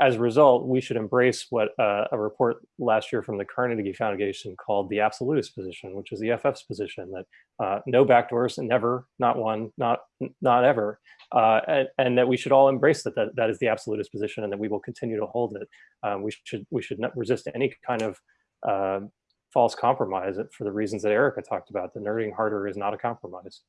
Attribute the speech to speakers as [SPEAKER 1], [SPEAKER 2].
[SPEAKER 1] as a result, we should embrace what uh, a report last year from the Carnegie Foundation called the absolutist position, which is the EFF's position that uh, no backdoors, never, not one, not not ever, uh, and, and, that we should all embrace that, that that is the absolutist position, and that we will continue to hold it. Um, we should we should not resist any kind of uh, false compromise for the reasons that Erica talked about. The nerding harder is not a compromise.